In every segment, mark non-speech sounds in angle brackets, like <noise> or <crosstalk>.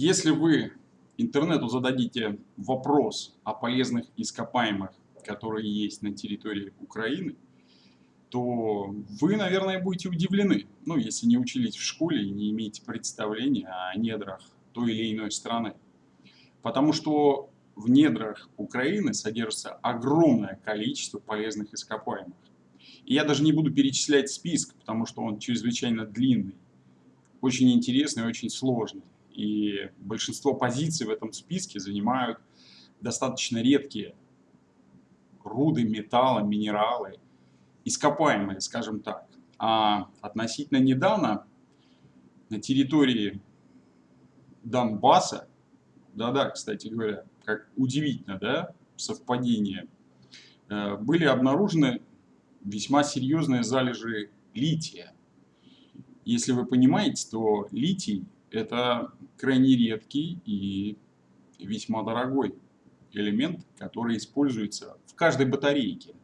Если вы интернету зададите вопрос о полезных ископаемых, которые есть на территории Украины, то вы, наверное, будете удивлены, ну, если не учились в школе и не имеете представления о недрах той или иной страны. Потому что в недрах Украины содержится огромное количество полезных ископаемых. И я даже не буду перечислять список, потому что он чрезвычайно длинный, очень интересный, очень сложный. И большинство позиций в этом списке занимают достаточно редкие руды, металлы, минералы, ископаемые, скажем так. А относительно недавно на территории Донбасса, да-да, кстати говоря, как удивительно, да, совпадение, э, были обнаружены весьма серьезные залежи лития. Если вы понимаете, то литий это крайне редкий и весьма дорогой элемент, который используется в каждой батарейке,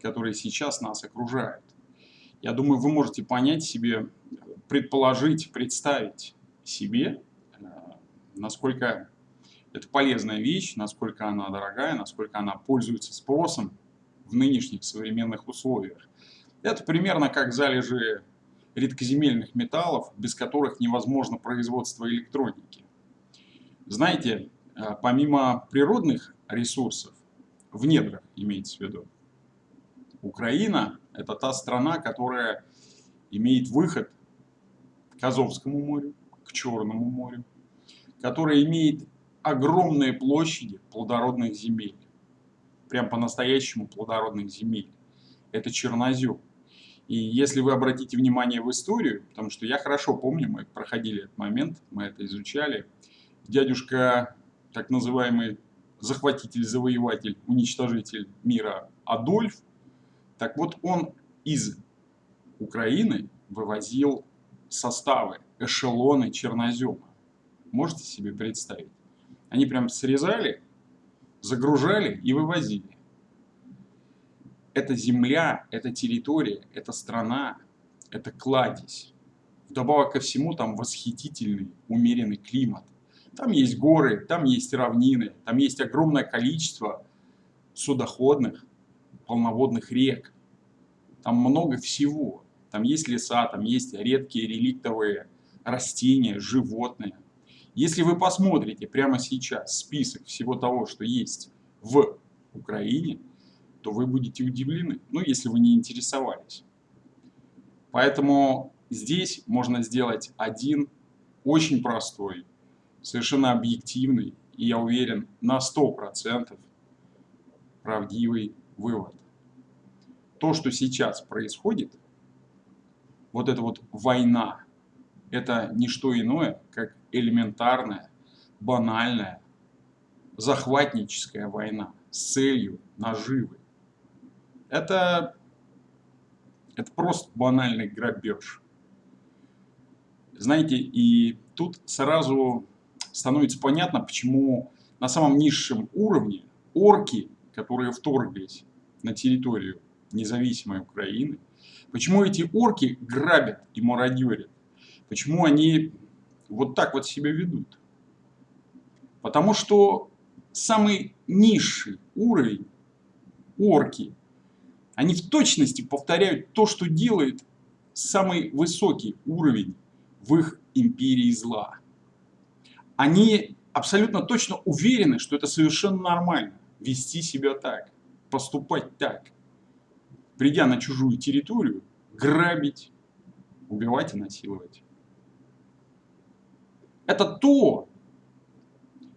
которая сейчас нас окружает. Я думаю, вы можете понять себе, предположить, представить себе, э, насколько это полезная вещь, насколько она дорогая, насколько она пользуется спросом в нынешних современных условиях. Это примерно как залежи редкоземельных металлов, без которых невозможно производство электроники. Знаете, э, помимо природных ресурсов, в недрах имеется в виду, Украина – это та страна, которая имеет выход к Азовскому морю, к Черному морю, которая имеет огромные площади плодородных земель, прям по-настоящему плодородных земель. Это чернозем. И если вы обратите внимание в историю, потому что я хорошо помню, мы проходили этот момент, мы это изучали, дядюшка, так называемый захватитель, завоеватель, уничтожитель мира Адольф, так вот он из Украины вывозил составы, эшелоны чернозема. Можете себе представить? Они прям срезали, загружали и вывозили это земля, это территория, это страна, это кладезь. Вдобавок ко всему там восхитительный, умеренный климат. Там есть горы, там есть равнины, там есть огромное количество судоходных, полноводных рек. Там много всего. Там есть леса, там есть редкие реликтовые растения, животные. Если вы посмотрите прямо сейчас список всего того, что есть в Украине, то вы будете удивлены, ну, если вы не интересовались. Поэтому здесь можно сделать один очень простой, совершенно объективный и, я уверен, на 100% правдивый вывод. То, что сейчас происходит, вот эта вот война, это не что иное, как элементарная, банальная, захватническая война с целью наживы. Это, это просто банальный грабеж. Знаете, и тут сразу становится понятно, почему на самом низшем уровне орки, которые вторглись на территорию независимой Украины, почему эти орки грабят и мародерят, почему они вот так вот себя ведут. Потому что самый низший уровень орки они в точности повторяют то, что делает самый высокий уровень в их империи зла. Они абсолютно точно уверены, что это совершенно нормально вести себя так, поступать так. Придя на чужую территорию, грабить, убивать и насиловать. Это то,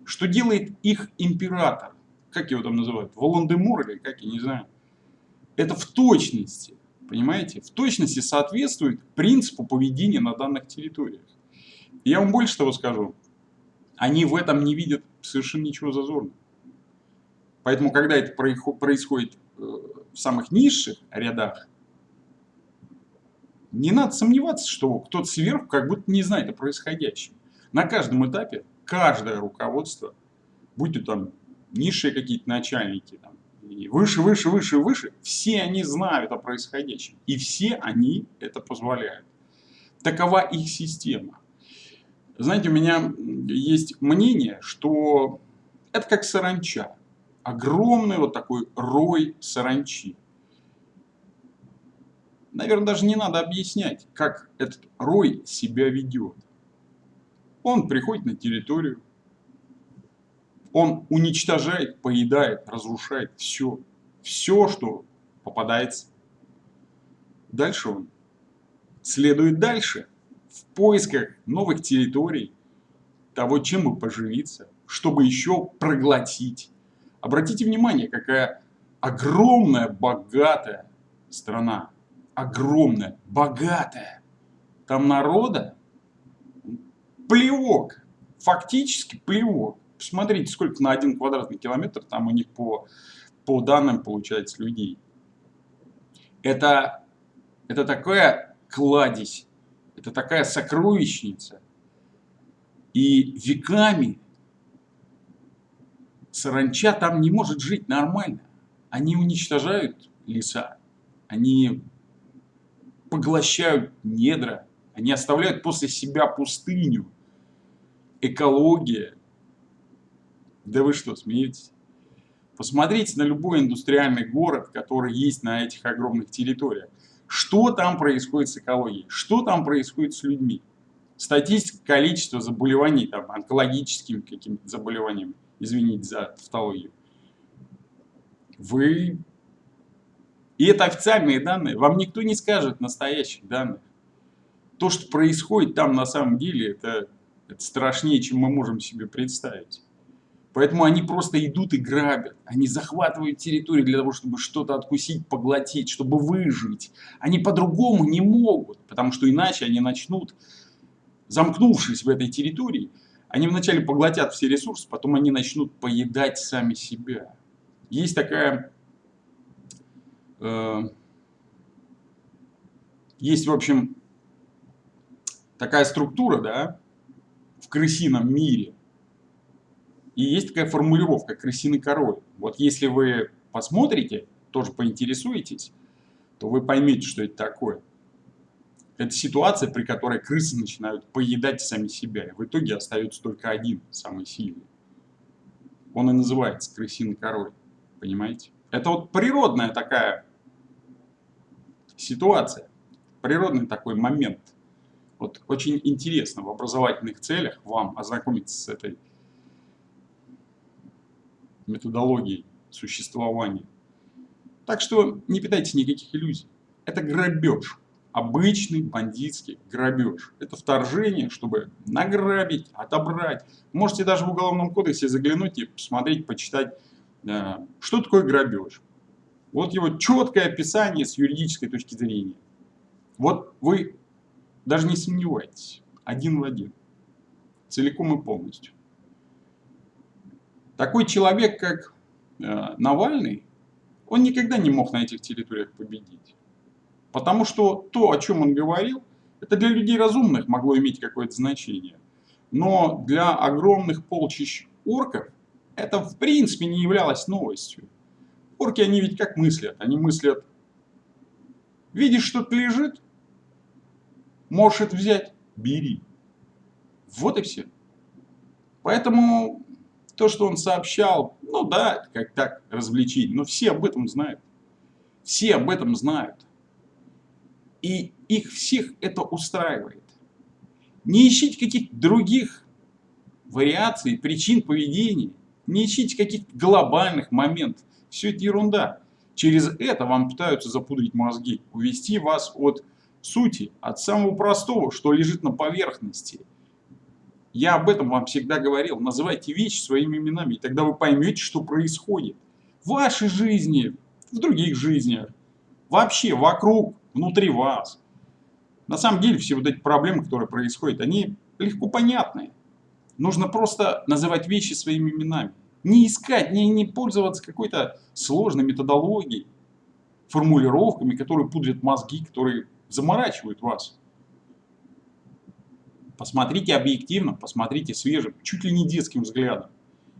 что делает их император. Как его там называют? Волан-де-Мор или как, я не знаю это в точности, понимаете, в точности соответствует принципу поведения на данных территориях. я вам больше того скажу, они в этом не видят совершенно ничего зазорного. Поэтому, когда это происходит э, в самых низших рядах, не надо сомневаться, что кто-то сверху как будто не знает о происходящем. На каждом этапе каждое руководство, будь то там низшие какие-то начальники, там, и выше, выше, выше, выше, все они знают о происходящем. И все они это позволяют. Такова их система. Знаете, у меня есть мнение, что это как саранча. Огромный вот такой рой саранчи. Наверное, даже не надо объяснять, как этот рой себя ведет. Он приходит на территорию, он уничтожает, поедает, разрушает все. Все, что попадается. Дальше он следует дальше в поисках новых территорий, того, чем бы поживиться, чтобы еще проглотить. Обратите внимание, какая огромная, богатая страна. Огромная, богатая. Там народа плевок. Фактически плевок. Посмотрите, сколько на один квадратный километр там у них по, по данным получается людей. Это, это такая кладезь, это такая сокровищница. И веками саранча там не может жить нормально. Они уничтожают леса, они поглощают недра, они оставляют после себя пустыню. Экология, да вы что, смеетесь? Посмотрите на любой индустриальный город, который есть на этих огромных территориях. Что там происходит с экологией? Что там происходит с людьми? Статистика количества заболеваний, там, онкологическими какими-то заболеваниями, извините за тавтологию. Вы... И это официальные данные. Вам никто не скажет настоящих данных. То, что происходит там на самом деле, это, это страшнее, чем мы можем себе представить. Поэтому они просто идут и грабят. Они захватывают территорию для того, чтобы что-то откусить, поглотить, чтобы выжить. Они по-другому не могут, потому что иначе они начнут, замкнувшись в этой территории, они вначале поглотят все ресурсы, потом они начнут поедать сами себя. Есть такая... Э, есть, в общем, такая структура, да, в крысином мире, и есть такая формулировка «крысиный король». Вот если вы посмотрите, тоже поинтересуетесь, то вы поймете, что это такое. Это ситуация, при которой крысы начинают поедать сами себя. И в итоге остается только один, самый сильный. Он и называется крысиный король. Понимаете? Это вот природная такая ситуация. Природный такой момент. Вот очень интересно в образовательных целях вам ознакомиться с этой методологией существования. Так что не питайте никаких иллюзий. Это грабеж. Обычный бандитский грабеж. Это вторжение, чтобы награбить, отобрать. Можете даже в Уголовном кодексе заглянуть и посмотреть, почитать, э, что такое грабеж. Вот его четкое описание с юридической точки зрения. Вот вы даже не сомневайтесь, один в один, целиком и полностью. Такой человек, как э, Навальный, он никогда не мог на этих территориях победить. Потому что то, о чем он говорил, это для людей разумных могло иметь какое-то значение. Но для огромных полчищ орков это в принципе не являлось новостью. Орки, они ведь как мыслят? Они мыслят, видишь, что-то лежит, можешь это взять, бери. Вот и все. Поэтому то, что он сообщал, ну да, как так, развлечение, но все об этом знают. Все об этом знают. И их всех это устраивает. Не ищите каких-то других вариаций, причин поведения. Не ищите каких-то глобальных моментов. Все это ерунда. Через это вам пытаются запудрить мозги, увести вас от сути, от самого простого, что лежит на поверхности – я об этом вам всегда говорил. Называйте вещи своими именами, и тогда вы поймете, что происходит. В вашей жизни, в других жизнях, вообще вокруг, внутри вас. На самом деле все вот эти проблемы, которые происходят, они легко понятны. Нужно просто называть вещи своими именами. Не искать, не, не пользоваться какой-то сложной методологией, формулировками, которые пудрят мозги, которые заморачивают вас. Посмотрите объективно, посмотрите свежим, чуть ли не детским взглядом,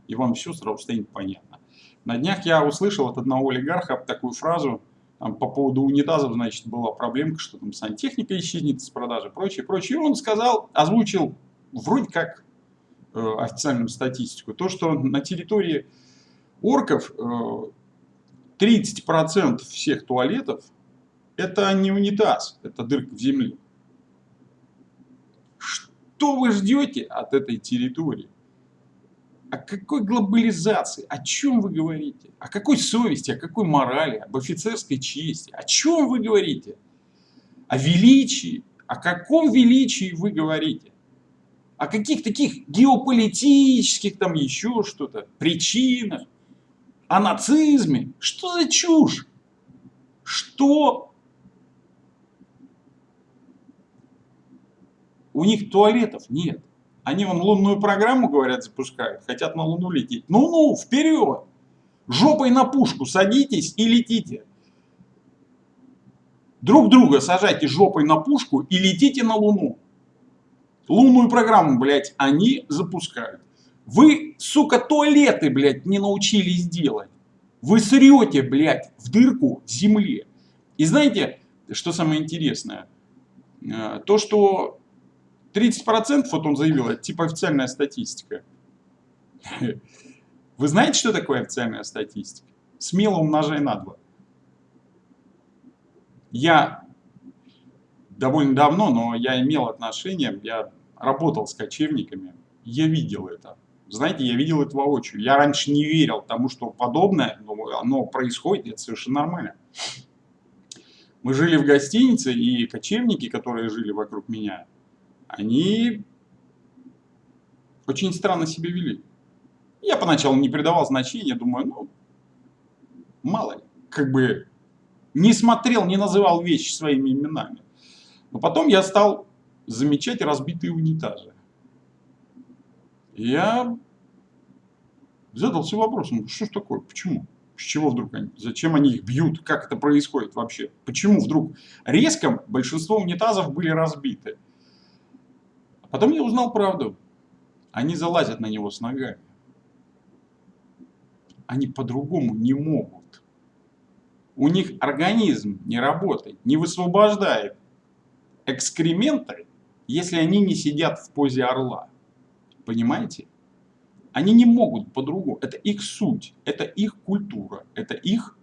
и вам все сразу станет понятно. На днях я услышал от одного олигарха такую фразу, там, по поводу унитазов, значит, была проблемка, что там сантехника исчезнет с продажи, прочее, прочее. И он сказал, озвучил вроде как э, официальную статистику, то, что на территории орков э, 30% всех туалетов это не унитаз, это дырка в земле. Что вы ждете от этой территории? О какой глобализации? О чем вы говорите? О какой совести, о какой морали, об офицерской чести? О чем вы говорите? О величии? О каком величии вы говорите? О каких таких геополитических, там еще что-то, причинах? О нацизме? Что за чушь? Что У них туалетов нет. Они вон лунную программу, говорят, запускают, хотят на Луну лететь. Ну-ну, вперед! Жопой на пушку садитесь и летите. Друг друга сажайте жопой на пушку и летите на Луну. Лунную программу, блядь, они запускают. Вы, сука, туалеты, блядь, не научились делать. Вы срете, блядь, в дырку в земле. И знаете, что самое интересное? Э, то, что 30% вот он заявил, это типа официальная статистика. <laughs> Вы знаете, что такое официальная статистика? Смело умножай на 2. Я довольно давно, но я имел отношение, я работал с кочевниками, я видел это. Знаете, я видел это воочию. Я раньше не верил тому, что подобное, но оно происходит, это совершенно нормально. Мы жили в гостинице, и кочевники, которые жили вокруг меня, они очень странно себя вели. Я поначалу не придавал значения, думаю, ну, мало ли, как бы не смотрел, не называл вещи своими именами. Но потом я стал замечать разбитые унитазы. Я задался вопросом, что ж такое, почему? С чего вдруг они, зачем они их бьют, как это происходит вообще? Почему вдруг резко большинство унитазов были разбиты? Потом я узнал правду. Они залазят на него с ногами. Они по-другому не могут. У них организм не работает, не высвобождает экскременты, если они не сидят в позе орла. Понимаете? Они не могут по-другому. Это их суть, это их культура, это их,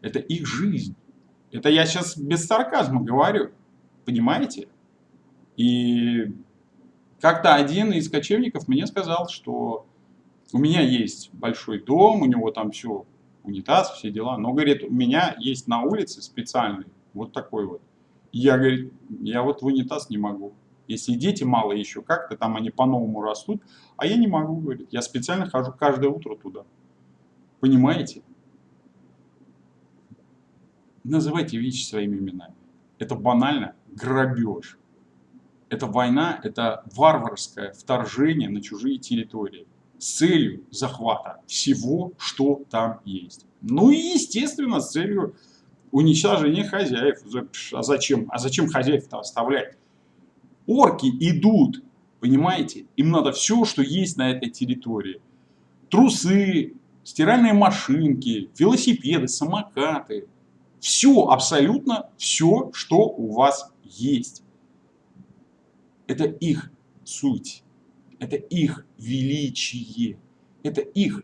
это их жизнь. Это я сейчас без сарказма говорю. Понимаете? И как-то один из кочевников мне сказал, что у меня есть большой дом, у него там все, унитаз, все дела, но, говорит, у меня есть на улице специальный, вот такой вот. Я, говорит, я вот в унитаз не могу. Если дети мало еще как-то, там они по-новому растут, а я не могу, говорит. Я специально хожу каждое утро туда. Понимаете? Называйте вещи своими именами. Это банально грабеж. Это война, это варварское вторжение на чужие территории с целью захвата всего, что там есть. Ну и, естественно, с целью уничтожения хозяев. А зачем? А зачем хозяев-то оставлять? Орки идут, понимаете? Им надо все, что есть на этой территории. Трусы, стиральные машинки, велосипеды, самокаты. Все, абсолютно все, что у вас есть. Это их суть, это их величие, это их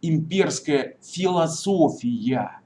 имперская философия.